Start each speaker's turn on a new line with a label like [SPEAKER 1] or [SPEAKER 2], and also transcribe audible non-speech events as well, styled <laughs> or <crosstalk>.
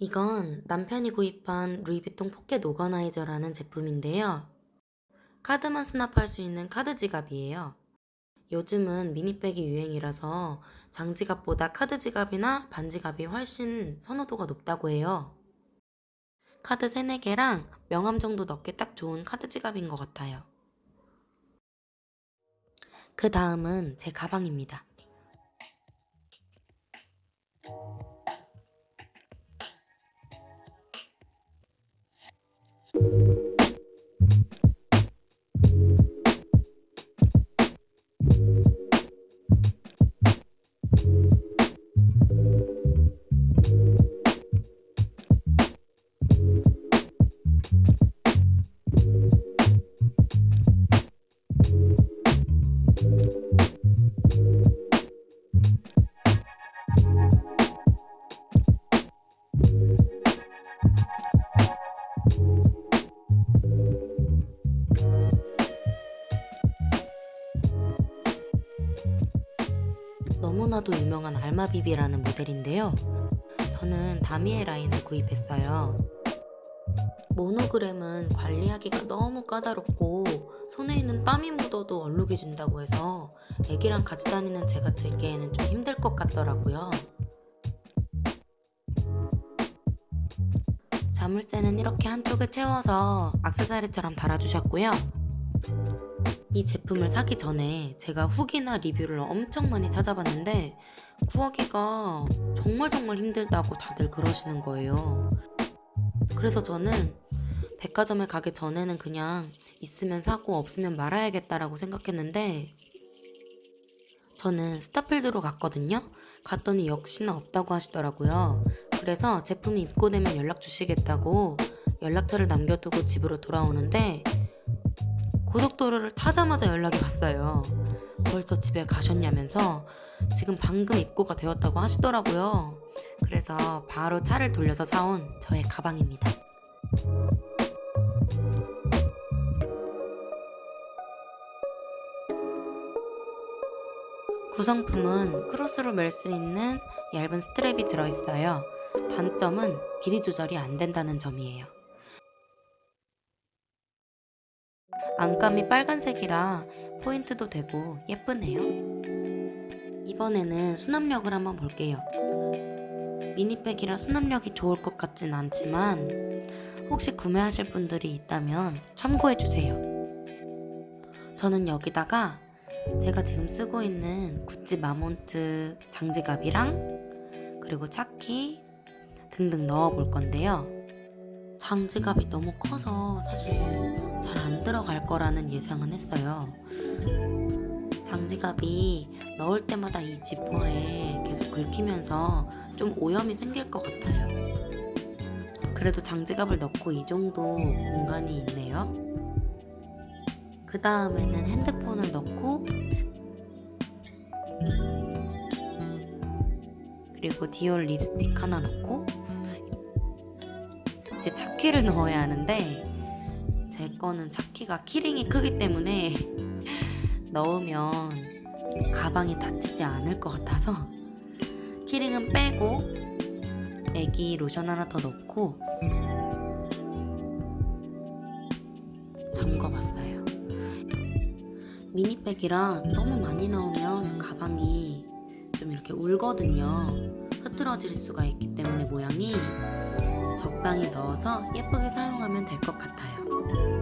[SPEAKER 1] 이건 남편이 구입한 루이비통 pocket organizer라는 제품인데요. 카드만 수납할 수 있는 카드 지갑이에요. 요즘은 mini bag이 유행이라서 장지갑보다 카드 지갑이나 반지갑이 훨씬 선호도가 높다고 해요. 카드 3, 4개랑 명함 정도 넣기 딱 좋은 카드 지갑인 것 같아요. 그 다음은 제 가방입니다. 너무나도 유명한 알마비비라는 모델인데요. 저는 다미에 라인을 구입했어요. 모노그램은 관리하기가 너무 까다롭고 손에 있는 땀이 묻어도 얼룩이 진다고 해서 애기랑 같이 다니는 제가 들기에는 좀 힘들 것 같더라고요. 자물쇠는 이렇게 한쪽에 채워서 악세사리처럼 달아주셨고요. 이 제품을 사기 전에 제가 후기나 리뷰를 엄청 많이 찾아봤는데 구하기가 정말 정말 힘들다고 다들 그러시는 거예요. 그래서 저는 백화점에 가기 전에는 그냥 있으면 사고 없으면 말아야겠다라고 생각했는데 저는 스타필드로 갔거든요. 갔더니 역시나 없다고 하시더라고요. 그래서 제품이 입고되면 연락 주시겠다고 연락처를 남겨두고 집으로 돌아오는데 고속도로를 타자마자 연락이 왔어요. 벌써 집에 가셨냐면서 지금 방금 입고가 되었다고 하시더라고요. 그래서 바로 차를 돌려서 사온 저의 가방입니다. 구성품은 크로스로 멜 수 있는 얇은 스트랩이 들어있어요. 단점은 길이 조절이 안 된다는 점이에요. 안감이 빨간색이라 포인트도 되고 예쁘네요. 이번에는 수납력을 한번 볼게요. 미니백이라 수납력이 좋을 것 같진 않지만 혹시 구매하실 분들이 있다면 참고해주세요. 저는 여기다가 제가 지금 쓰고 있는 구찌 마몬트 장지갑이랑 그리고 차키 등등 넣어 볼 건데요. 장지갑이 너무 커서 사실 잘 안 들어갈 거라는 예상은 했어요. 장지갑이 넣을 때마다 이 지퍼에 계속 긁히면서 좀 오염이 생길 것 같아요. 그래도 장지갑을 넣고 이 정도 공간이 있네요. 그 다음에는 핸드폰을 넣고 그리고 디올 립스틱 하나 넣고 이제 차키를 넣어야 하는데 제 거는 차키가 키링이 크기 때문에 <laughs> 넣으면 가방이 다치지 않을 것 같아서 키링은 빼고 애기 로션 하나 더 넣고 잠궈봤어요. 미니백이라 너무 많이 넣으면 가방이 좀 이렇게 울거든요. 흐트러질 수가 있기 때문에 모양이 적당히 넣어서 예쁘게 사용하면 될 것 같아요.